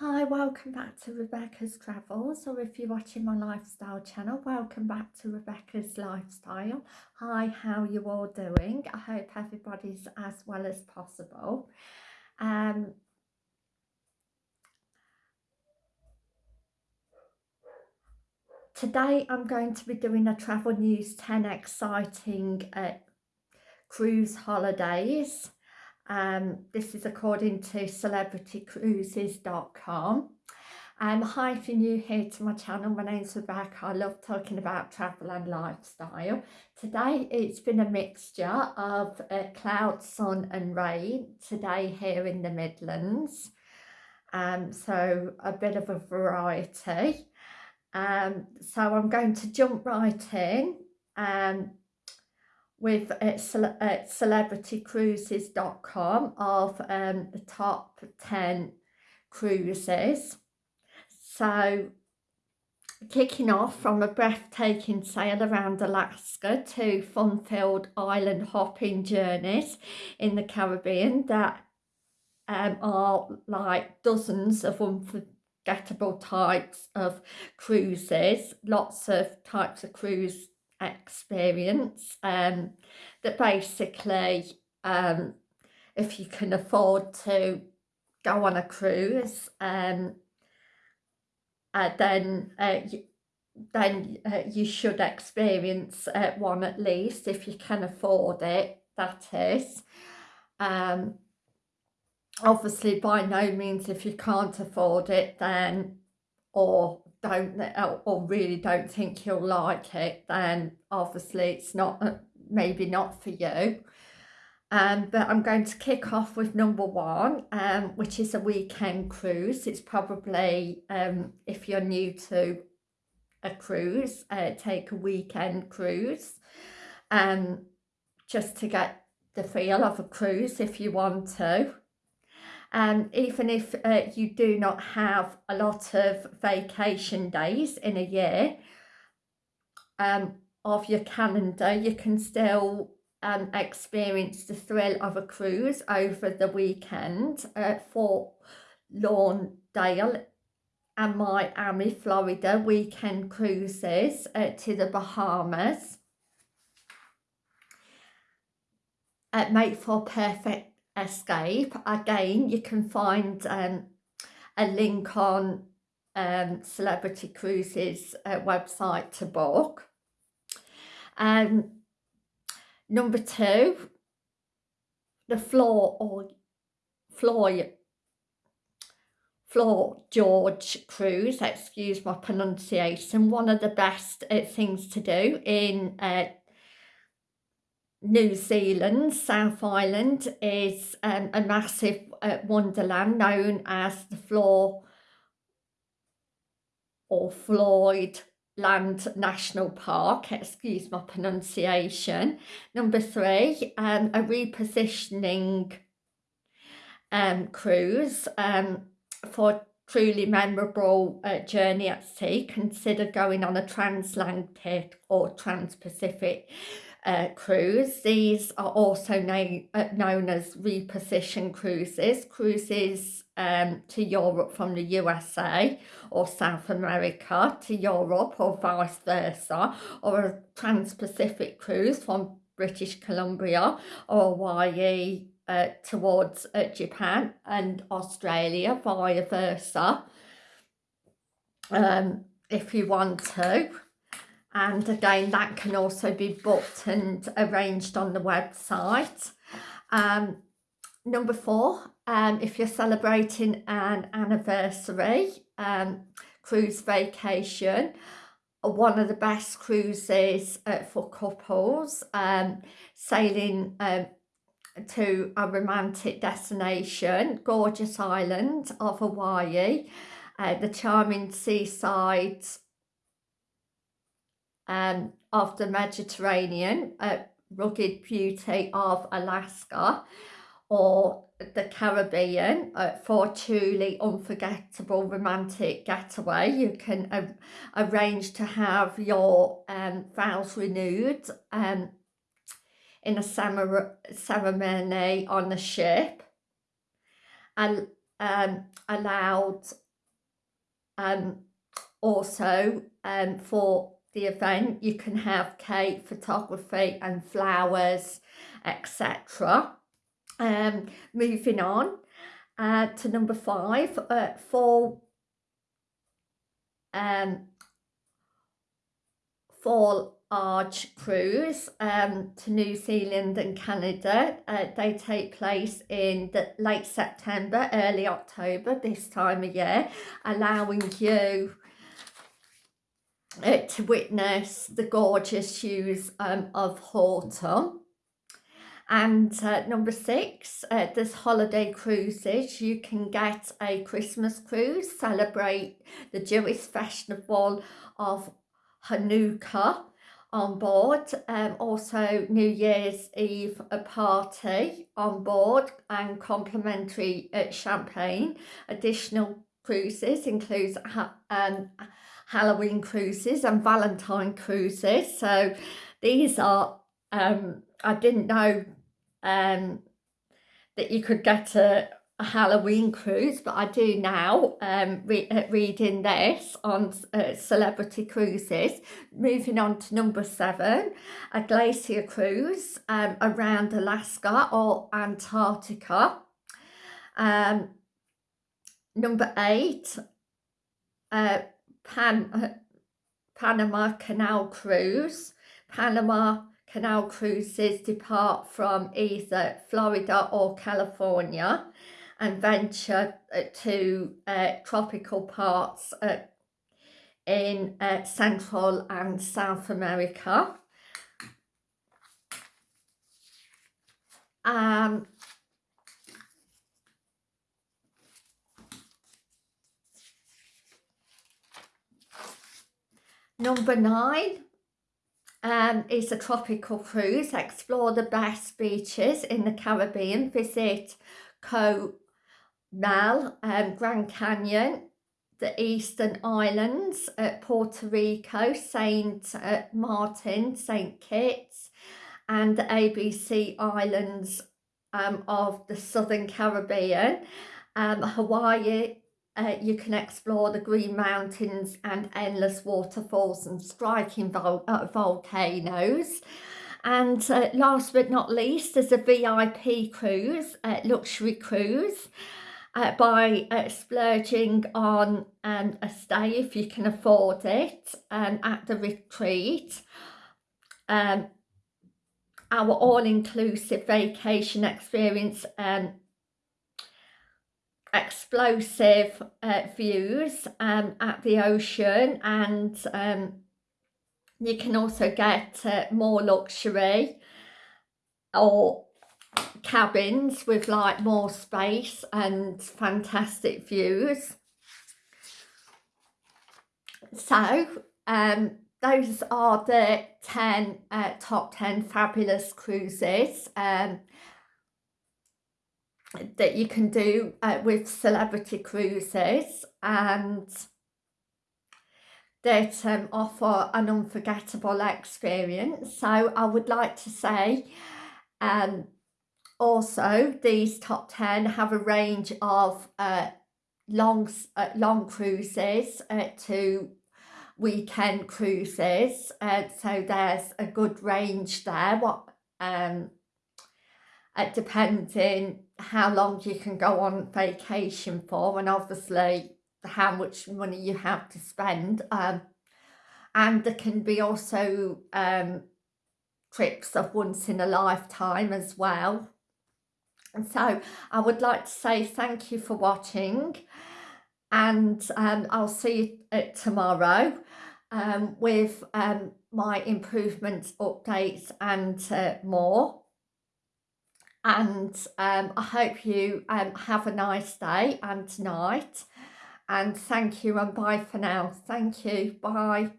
Hi, welcome back to Rebecca's Travels, or if you're watching my lifestyle channel, welcome back to Rebecca's Lifestyle. Hi, how you all doing? I hope everybody's as well as possible. Um, today I'm going to be doing a Travel News 10 exciting uh, cruise holidays. Um, this is according to celebritycruises.com. Um, hi, if you're new here to my channel, my name's Rebecca. I love talking about travel and lifestyle. Today it's been a mixture of uh, cloud, sun and rain today here in the Midlands. Um, so a bit of a variety. Um, so I'm going to jump right in. Um, with uh, cele celebritycruises.com of um, the top 10 cruises. So kicking off from a breathtaking sail around Alaska to fun-filled island hopping journeys in the Caribbean that um, are like dozens of unforgettable types of cruises, lots of types of cruise experience um, that basically um, if you can afford to go on a cruise um, uh, then uh, you, then uh, you should experience uh, one at least if you can afford it that is. Um, obviously by no means if you can't afford it then or don't or really don't think you'll like it then obviously it's not uh, maybe not for you. Um, but I'm going to kick off with number one um, which is a weekend cruise. It's probably um, if you're new to a cruise uh, take a weekend cruise um, just to get the feel of a cruise if you want to and even if uh, you do not have a lot of vacation days in a year um, of your calendar you can still um, experience the thrill of a cruise over the weekend uh, Fort Lauderdale and Miami, Florida weekend cruises uh, to the Bahamas. Uh, make for perfect escape. Again you can find um, a link on um, celebrity cruises uh, website to book. Um, number two the floor or floor floor George cruise excuse my pronunciation one of the best uh, things to do in uh, New Zealand, South Island is um, a massive uh, wonderland known as the Floor or Floyd Land National Park, excuse my pronunciation. Number three, um, a repositioning um, cruise um, for truly memorable uh, journey at sea. Consider going on a transatlantic or trans-Pacific uh, cruise. These are also known, uh, known as reposition cruises, cruises um, to Europe from the USA or South America to Europe or vice versa, or a trans-Pacific cruise from British Columbia or Hawaii uh, towards uh, Japan and Australia, vice versa, um, if you want to. And again that can also be booked and arranged on the website. Um, number four um, if you're celebrating an anniversary um, cruise vacation one of the best cruises uh, for couples um, sailing um, to a romantic destination gorgeous island of Hawaii uh, the charming seaside um, of the Mediterranean, uh, rugged beauty of Alaska or the Caribbean uh, for truly unforgettable romantic getaway. You can uh, arrange to have your um, vows renewed um, in a ceremony on the ship and um, allowed um, also um, for the event you can have cake, photography and flowers, etc. Um, moving on uh, to number five, uh, for um, fall arch cruise um, to New Zealand and Canada. Uh, they take place in the late September, early October this time of year, allowing you uh, to witness the gorgeous hues um, of autumn. And uh, number six, uh, there's holiday cruises. You can get a Christmas cruise, celebrate the Jewish festival of Hanukkah on board. Um, also New Year's Eve a party on board and complimentary uh, champagne. Additional cruises includes um, Halloween cruises and Valentine cruises. So these are, um, I didn't know um, that you could get a, a, Halloween cruise, but I do now um, re uh, reading this on uh, celebrity cruises. Moving on to number seven, a glacier cruise um, around Alaska or Antarctica. Um, number eight, uh, Pan, uh, Panama Canal Cruise. Panama Canal cruises depart from either Florida or California and venture uh, to uh, tropical parts uh, in uh, Central and South America. Um, Number nine um, is a tropical cruise. Explore the best beaches in the Caribbean. Visit Co Mel, um, Grand Cayman, the Eastern Islands, at Puerto Rico, Saint uh, Martin, Saint Kitts, and the ABC Islands um, of the Southern Caribbean. Um, Hawaii uh, you can explore the Green Mountains and endless waterfalls and striking vol uh, volcanoes. And uh, last but not least, there's a VIP cruise, uh, luxury cruise, uh, by uh, splurging on um, a stay if you can afford it um, at the retreat. Um, our all-inclusive vacation experience um, explosive uh, views um, at the ocean and um, you can also get uh, more luxury or cabins with like more space and fantastic views. So um, those are the 10 uh, top 10 fabulous cruises. Um, that you can do uh, with celebrity cruises and that um, offer an unforgettable experience. So I would like to say um, also these top 10 have a range of uh, long, uh, long cruises uh, to weekend cruises. Uh, so there's a good range there. What um, uh, depending how long you can go on vacation for and obviously how much money you have to spend um, and there can be also um, trips of once in a lifetime as well so I would like to say thank you for watching. And um, I'll see you tomorrow um, with um, my improvements, updates and uh, more. And um, I hope you um, have a nice day and night. And thank you and bye for now. Thank you. Bye